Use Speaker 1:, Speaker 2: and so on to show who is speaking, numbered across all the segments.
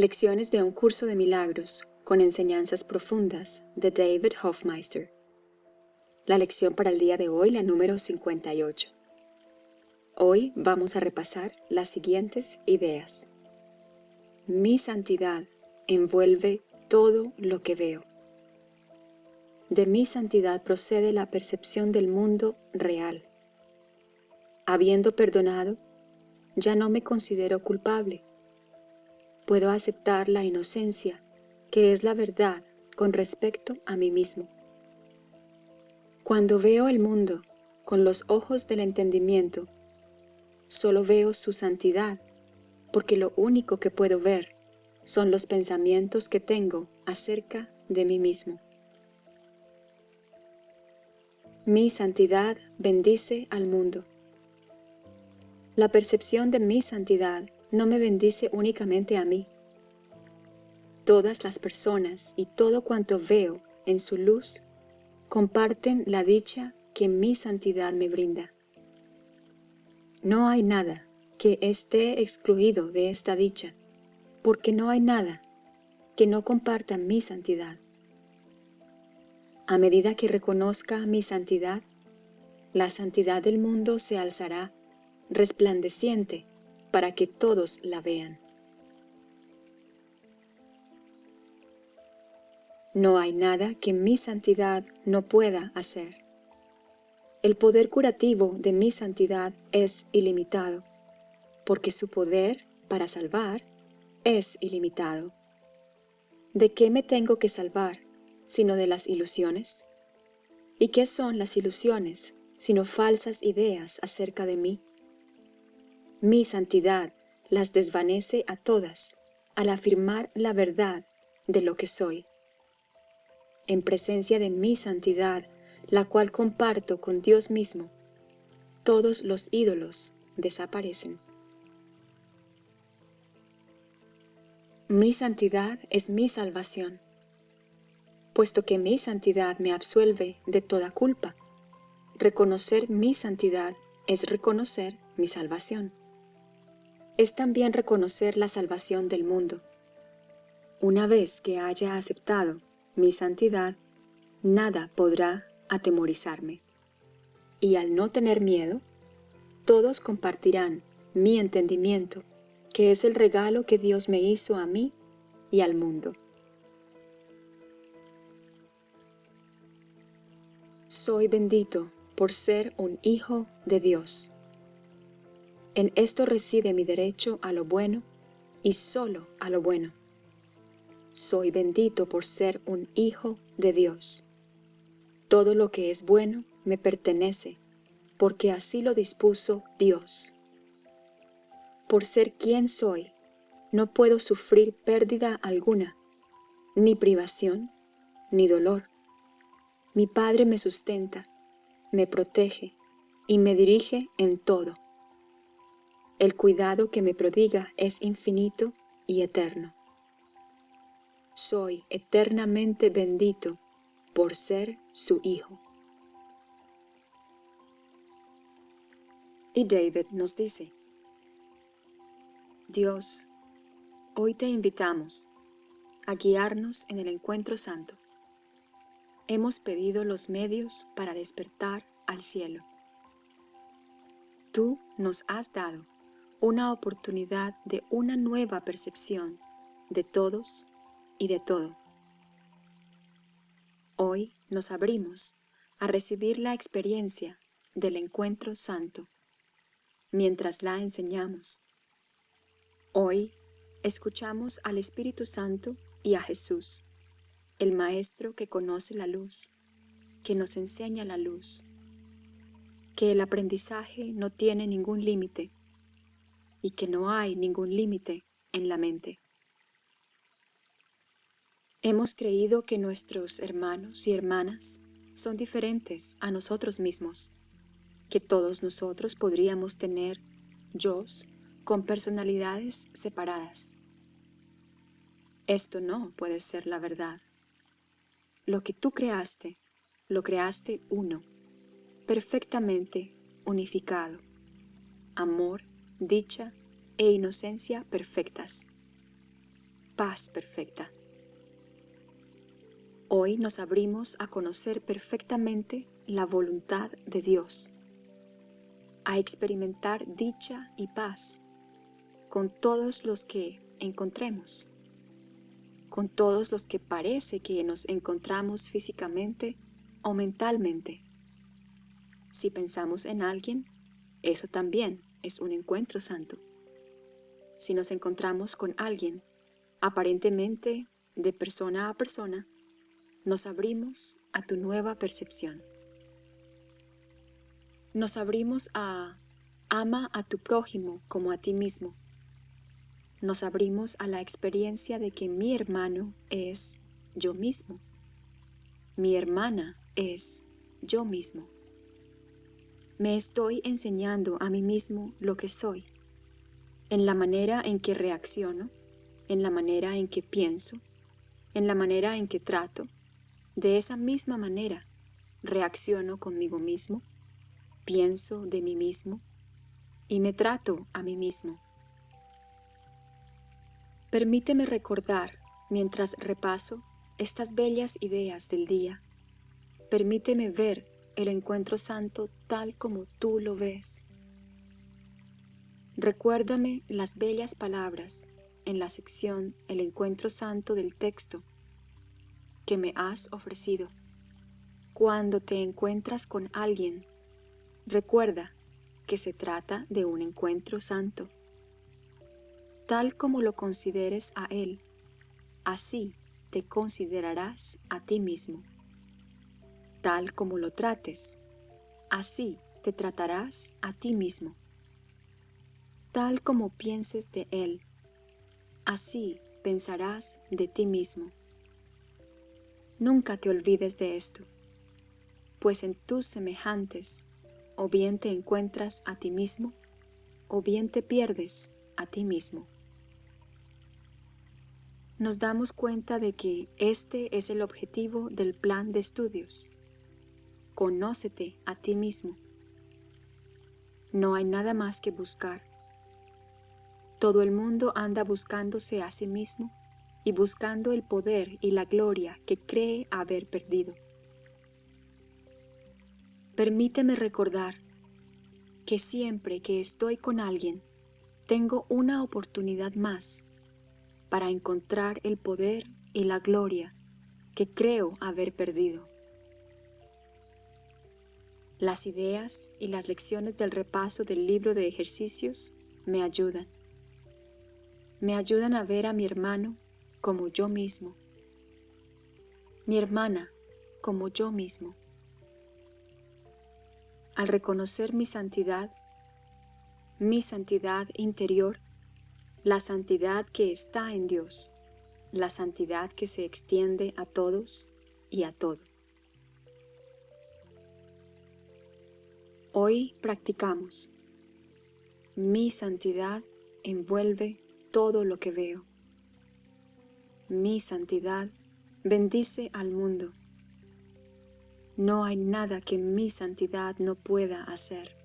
Speaker 1: Lecciones de un curso de milagros con enseñanzas profundas de David Hofmeister. La lección para el día de hoy, la número 58. Hoy vamos a repasar las siguientes ideas. Mi santidad envuelve todo lo que veo. De mi santidad procede la percepción del mundo real. Habiendo perdonado, ya no me considero culpable. Puedo aceptar la inocencia, que es la verdad con respecto a mí mismo. Cuando veo el mundo con los ojos del entendimiento, solo veo su santidad, porque lo único que puedo ver son los pensamientos que tengo acerca de mí mismo. Mi santidad bendice al mundo. La percepción de mi santidad no me bendice únicamente a mí. Todas las personas y todo cuanto veo en su luz comparten la dicha que mi santidad me brinda. No hay nada que esté excluido de esta dicha, porque no hay nada que no comparta mi santidad. A medida que reconozca mi santidad, la santidad del mundo se alzará resplandeciente para que todos la vean. No hay nada que mi santidad no pueda hacer. El poder curativo de mi santidad es ilimitado, porque su poder para salvar es ilimitado. ¿De qué me tengo que salvar sino de las ilusiones? ¿Y qué son las ilusiones sino falsas ideas acerca de mí? Mi santidad las desvanece a todas al afirmar la verdad de lo que soy. En presencia de mi santidad, la cual comparto con Dios mismo, todos los ídolos desaparecen. Mi santidad es mi salvación puesto que mi santidad me absuelve de toda culpa. Reconocer mi santidad es reconocer mi salvación. Es también reconocer la salvación del mundo. Una vez que haya aceptado mi santidad, nada podrá atemorizarme. Y al no tener miedo, todos compartirán mi entendimiento, que es el regalo que Dios me hizo a mí y al mundo. Soy bendito por ser un hijo de Dios. En esto reside mi derecho a lo bueno y solo a lo bueno. Soy bendito por ser un hijo de Dios. Todo lo que es bueno me pertenece, porque así lo dispuso Dios. Por ser quien soy, no puedo sufrir pérdida alguna, ni privación, ni dolor mi Padre me sustenta, me protege y me dirige en todo. El cuidado que me prodiga es infinito y eterno. Soy eternamente bendito por ser su Hijo. Y David nos dice, Dios, hoy te invitamos a guiarnos en el encuentro santo hemos pedido los medios para despertar al cielo. Tú nos has dado una oportunidad de una nueva percepción de todos y de todo. Hoy nos abrimos a recibir la experiencia del encuentro santo, mientras la enseñamos. Hoy escuchamos al Espíritu Santo y a Jesús el Maestro que conoce la luz, que nos enseña la luz, que el aprendizaje no tiene ningún límite y que no hay ningún límite en la mente. Hemos creído que nuestros hermanos y hermanas son diferentes a nosotros mismos, que todos nosotros podríamos tener yos con personalidades separadas. Esto no puede ser la verdad. Lo que tú creaste, lo creaste uno, perfectamente unificado. Amor, dicha e inocencia perfectas. paz perfecta. Hoy nos abrimos a conocer perfectamente la voluntad de Dios, a experimentar dicha y paz con todos los que encontremos, con todos los que parece que nos encontramos físicamente o mentalmente. Si pensamos en alguien, eso también es un encuentro santo. Si nos encontramos con alguien, aparentemente de persona a persona, nos abrimos a tu nueva percepción. Nos abrimos a ama a tu prójimo como a ti mismo. Nos abrimos a la experiencia de que mi hermano es yo mismo. Mi hermana es yo mismo. Me estoy enseñando a mí mismo lo que soy, en la manera en que reacciono, en la manera en que pienso, en la manera en que trato, de esa misma manera, reacciono conmigo mismo, pienso de mí mismo y me trato a mí mismo. Permíteme recordar, mientras repaso, estas bellas ideas del día. Permíteme ver el encuentro santo tal como tú lo ves. Recuérdame las bellas palabras en la sección El encuentro santo del texto que me has ofrecido. Cuando te encuentras con alguien, recuerda que se trata de un encuentro santo. Tal como lo consideres a Él, así te considerarás a ti mismo. Tal como lo trates, así te tratarás a ti mismo. Tal como pienses de Él, así pensarás de ti mismo. Nunca te olvides de esto, pues en tus semejantes o bien te encuentras a ti mismo, o bien te pierdes a ti mismo. Nos damos cuenta de que este es el objetivo del plan de estudios. Conócete a ti mismo. No hay nada más que buscar. Todo el mundo anda buscándose a sí mismo y buscando el poder y la gloria que cree haber perdido. Permíteme recordar que siempre que estoy con alguien, tengo una oportunidad más para encontrar el poder y la gloria que creo haber perdido. Las ideas y las lecciones del repaso del libro de ejercicios me ayudan. Me ayudan a ver a mi hermano como yo mismo, mi hermana como yo mismo. Al reconocer mi santidad, mi santidad interior, la santidad que está en Dios, la santidad que se extiende a todos y a todo. Hoy practicamos. Mi santidad envuelve todo lo que veo mi santidad bendice al mundo. No hay nada que mi santidad no pueda hacer.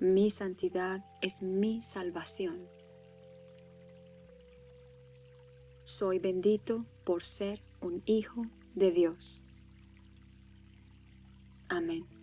Speaker 1: Mi santidad es mi salvación. Soy bendito por ser un hijo de Dios. Amén.